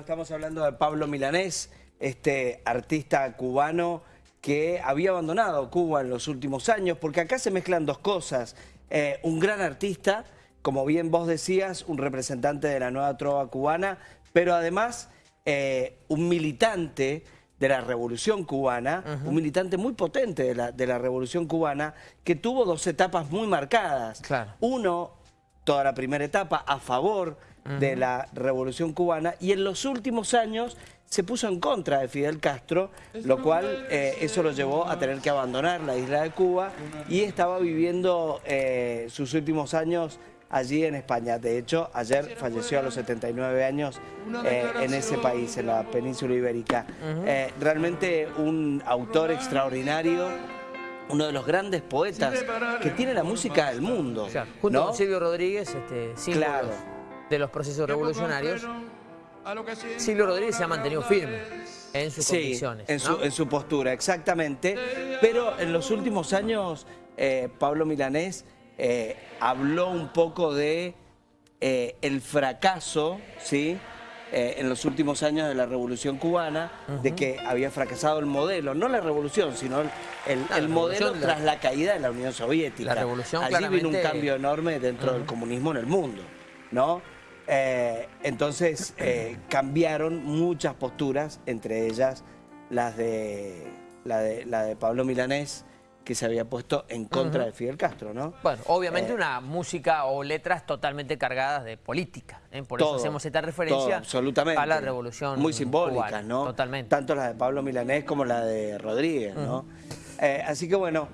Estamos hablando de Pablo Milanés, este artista cubano que había abandonado Cuba en los últimos años, porque acá se mezclan dos cosas. Eh, un gran artista, como bien vos decías, un representante de la nueva trova cubana, pero además eh, un militante de la revolución cubana, un militante muy potente de la, de la revolución cubana, que tuvo dos etapas muy marcadas. Uno, toda la primera etapa, a favor de la revolución cubana y en los últimos años se puso en contra de Fidel Castro, lo cual eh, eso lo llevó a tener que abandonar la isla de Cuba y estaba viviendo eh, sus últimos años allí en España. De hecho, ayer falleció a los 79 años eh, en ese país, en la península ibérica. realmente un autor extraordinario, uno de los grandes poetas que tiene la música del mundo. junto con Silvio Rodríguez, este, claro de los procesos revolucionarios, Silvio Rodríguez se ha mantenido firme en sus convicciones. En, su, en su postura, exactamente. Pero en los últimos años, eh, Pablo Milanés eh, habló un poco de eh, el fracaso, ¿sí?, en los últimos años de la Revolución Cubana, de que había fracasado el modelo, no la revolución, sino el, modelo tras la caída de la Unión Soviética. La revolución Allí vino un cambio enorme dentro del comunismo en el mundo, ¿no? Eh, entonces eh, cambiaron muchas posturas, entre ellas las de la, de la de Pablo Milanés, que se había puesto en contra de Fidel Castro, ¿no? Bueno, obviamente eh, una música o letras totalmente cargadas de política, por eso hacemos esta referencia absolutamente. a la revolución Muy simbólicas, ¿no? Totalmente. Tanto la de Pablo Milanés como la de Rodríguez, ¿no? así que bueno,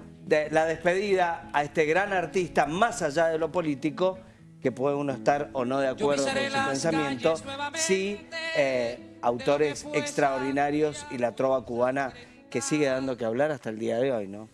la despedida a este gran artista, más allá de lo político, que puede uno estar o no de acuerdo con su pensamiento, sí eh, autores extraordinarios y la trova cubana que sigue dando que hablar hasta el día de hoy, ¿no?